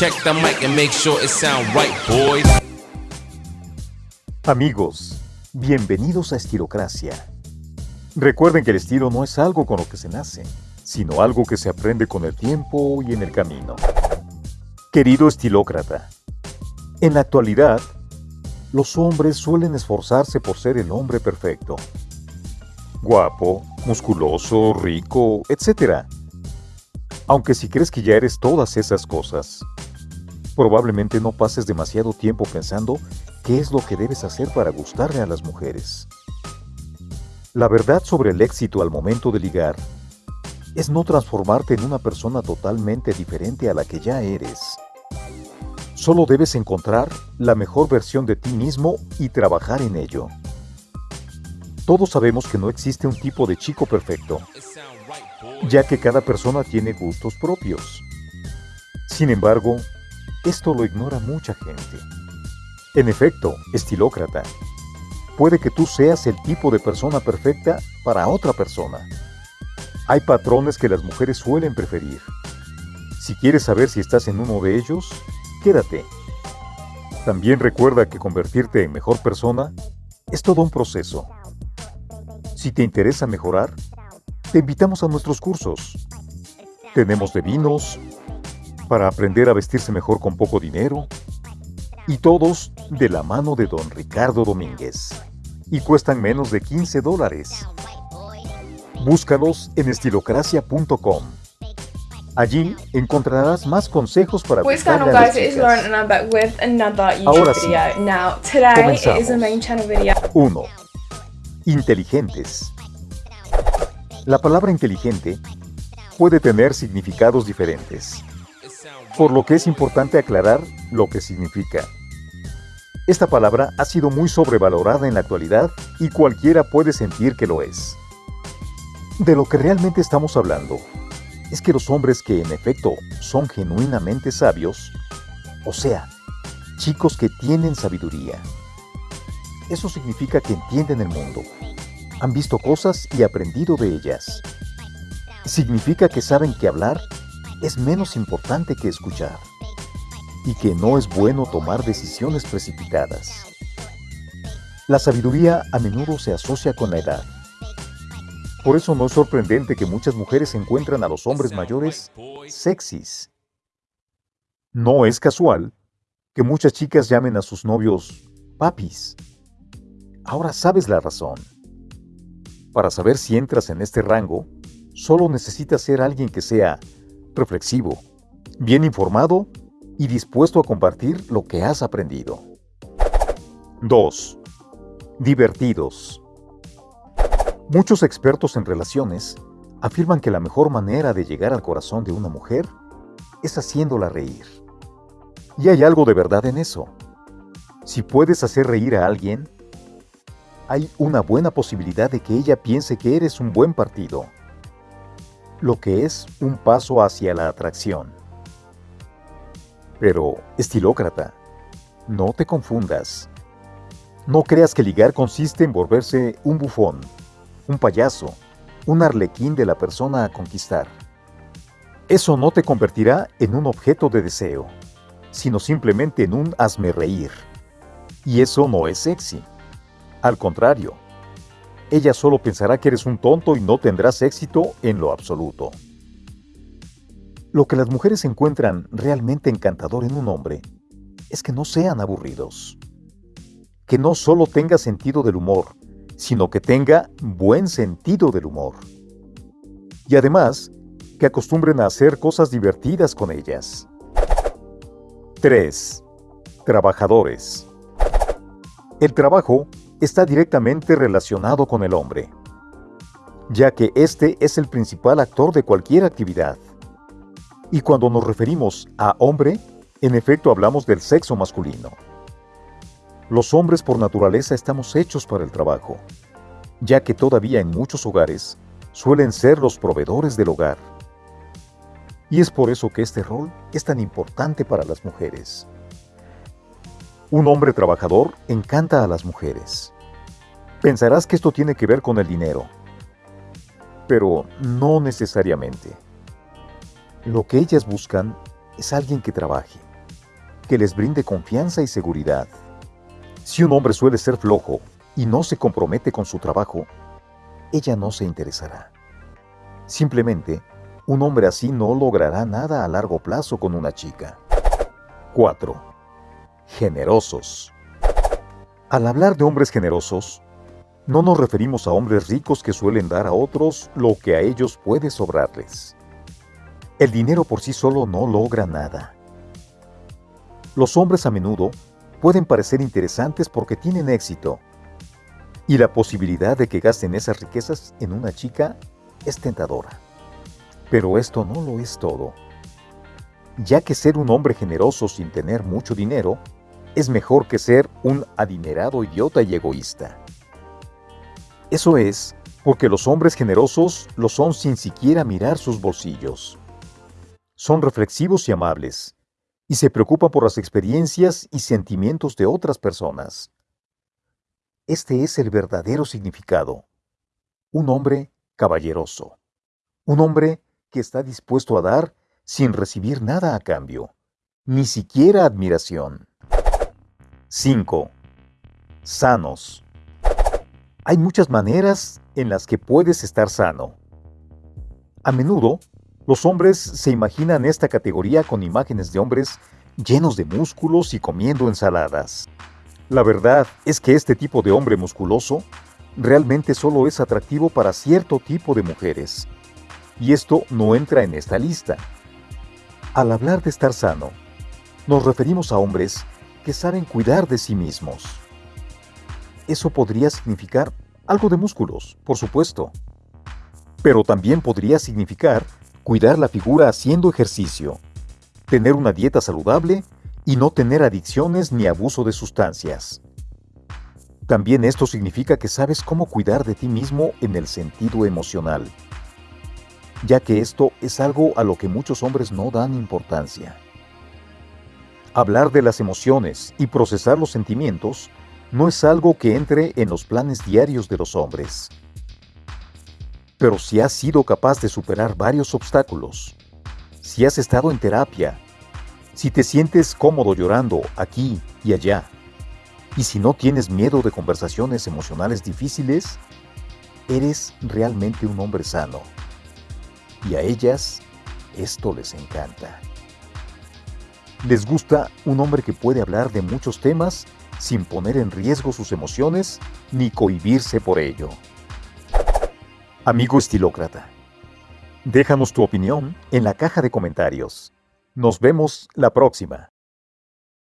Check the mic and make sure it sound right, boys. Amigos, bienvenidos a Estilocracia. Recuerden que el estilo no es algo con lo que se nace, sino algo que se aprende con el tiempo y en el camino. Querido estilócrata, en la actualidad, los hombres suelen esforzarse por ser el hombre perfecto. Guapo, musculoso, rico, etc. Aunque si crees que ya eres todas esas cosas, probablemente no pases demasiado tiempo pensando qué es lo que debes hacer para gustarle a las mujeres. La verdad sobre el éxito al momento de ligar es no transformarte en una persona totalmente diferente a la que ya eres. Solo debes encontrar la mejor versión de ti mismo y trabajar en ello. Todos sabemos que no existe un tipo de chico perfecto, ya que cada persona tiene gustos propios. Sin embargo, esto lo ignora mucha gente. En efecto, estilócrata, puede que tú seas el tipo de persona perfecta para otra persona. Hay patrones que las mujeres suelen preferir. Si quieres saber si estás en uno de ellos, quédate. También recuerda que convertirte en mejor persona es todo un proceso. Si te interesa mejorar, te invitamos a nuestros cursos. Tenemos de vinos, para aprender a vestirse mejor con poco dinero, y todos de la mano de don Ricardo Domínguez. Y cuestan menos de 15 dólares. Búscalos en estilocracia.com. Allí encontrarás más consejos para What's going on gustarle a las guys, it's chicas. Lauren and I'm back with another YouTube Ahora sí. video. Now, today is a Comenzamos. main channel video. 1. Inteligentes. La palabra inteligente puede tener significados diferentes, por lo que es importante aclarar lo que significa. Esta palabra ha sido muy sobrevalorada en la actualidad y cualquiera puede sentir que lo es. De lo que realmente estamos hablando es que los hombres que en efecto son genuinamente sabios, o sea, chicos que tienen sabiduría, eso significa que entienden el mundo, han visto cosas y aprendido de ellas. Significa que saben que hablar es menos importante que escuchar y que no es bueno tomar decisiones precipitadas. La sabiduría a menudo se asocia con la edad. Por eso no es sorprendente que muchas mujeres encuentran a los hombres mayores sexys. No es casual que muchas chicas llamen a sus novios papis. Ahora sabes la razón. Para saber si entras en este rango, solo necesitas ser alguien que sea reflexivo, bien informado y dispuesto a compartir lo que has aprendido. 2. Divertidos. Muchos expertos en relaciones afirman que la mejor manera de llegar al corazón de una mujer es haciéndola reír. Y hay algo de verdad en eso. Si puedes hacer reír a alguien, hay una buena posibilidad de que ella piense que eres un buen partido, lo que es un paso hacia la atracción. Pero, estilócrata, no te confundas. No creas que ligar consiste en volverse un bufón, un payaso, un arlequín de la persona a conquistar. Eso no te convertirá en un objeto de deseo, sino simplemente en un hazme reír. Y eso no es sexy. Al contrario, ella solo pensará que eres un tonto y no tendrás éxito en lo absoluto. Lo que las mujeres encuentran realmente encantador en un hombre es que no sean aburridos. Que no solo tenga sentido del humor, sino que tenga buen sentido del humor. Y además, que acostumbren a hacer cosas divertidas con ellas. 3. Trabajadores. El trabajo está directamente relacionado con el hombre, ya que este es el principal actor de cualquier actividad. Y cuando nos referimos a hombre, en efecto hablamos del sexo masculino. Los hombres por naturaleza estamos hechos para el trabajo, ya que todavía en muchos hogares suelen ser los proveedores del hogar. Y es por eso que este rol es tan importante para las mujeres. Un hombre trabajador encanta a las mujeres. Pensarás que esto tiene que ver con el dinero, pero no necesariamente. Lo que ellas buscan es alguien que trabaje, que les brinde confianza y seguridad. Si un hombre suele ser flojo y no se compromete con su trabajo, ella no se interesará. Simplemente, un hombre así no logrará nada a largo plazo con una chica. 4. Generosos. Al hablar de hombres generosos, no nos referimos a hombres ricos que suelen dar a otros lo que a ellos puede sobrarles. El dinero por sí solo no logra nada. Los hombres a menudo pueden parecer interesantes porque tienen éxito, y la posibilidad de que gasten esas riquezas en una chica es tentadora. Pero esto no lo es todo, ya que ser un hombre generoso sin tener mucho dinero es mejor que ser un adinerado idiota y egoísta. Eso es porque los hombres generosos lo son sin siquiera mirar sus bolsillos. Son reflexivos y amables, y se preocupan por las experiencias y sentimientos de otras personas. Este es el verdadero significado. Un hombre caballeroso. Un hombre que está dispuesto a dar sin recibir nada a cambio, ni siquiera admiración. 5. Sanos. Hay muchas maneras en las que puedes estar sano. A menudo, los hombres se imaginan esta categoría con imágenes de hombres llenos de músculos y comiendo ensaladas. La verdad es que este tipo de hombre musculoso realmente solo es atractivo para cierto tipo de mujeres. Y esto no entra en esta lista. Al hablar de estar sano, nos referimos a hombres que saben cuidar de sí mismos eso podría significar algo de músculos, por supuesto. Pero también podría significar cuidar la figura haciendo ejercicio, tener una dieta saludable y no tener adicciones ni abuso de sustancias. También esto significa que sabes cómo cuidar de ti mismo en el sentido emocional, ya que esto es algo a lo que muchos hombres no dan importancia. Hablar de las emociones y procesar los sentimientos no es algo que entre en los planes diarios de los hombres. Pero si has sido capaz de superar varios obstáculos, si has estado en terapia, si te sientes cómodo llorando aquí y allá, y si no tienes miedo de conversaciones emocionales difíciles, eres realmente un hombre sano. Y a ellas esto les encanta. Les gusta un hombre que puede hablar de muchos temas sin poner en riesgo sus emociones ni cohibirse por ello. Amigo estilócrata, déjanos tu opinión en la caja de comentarios. Nos vemos la próxima.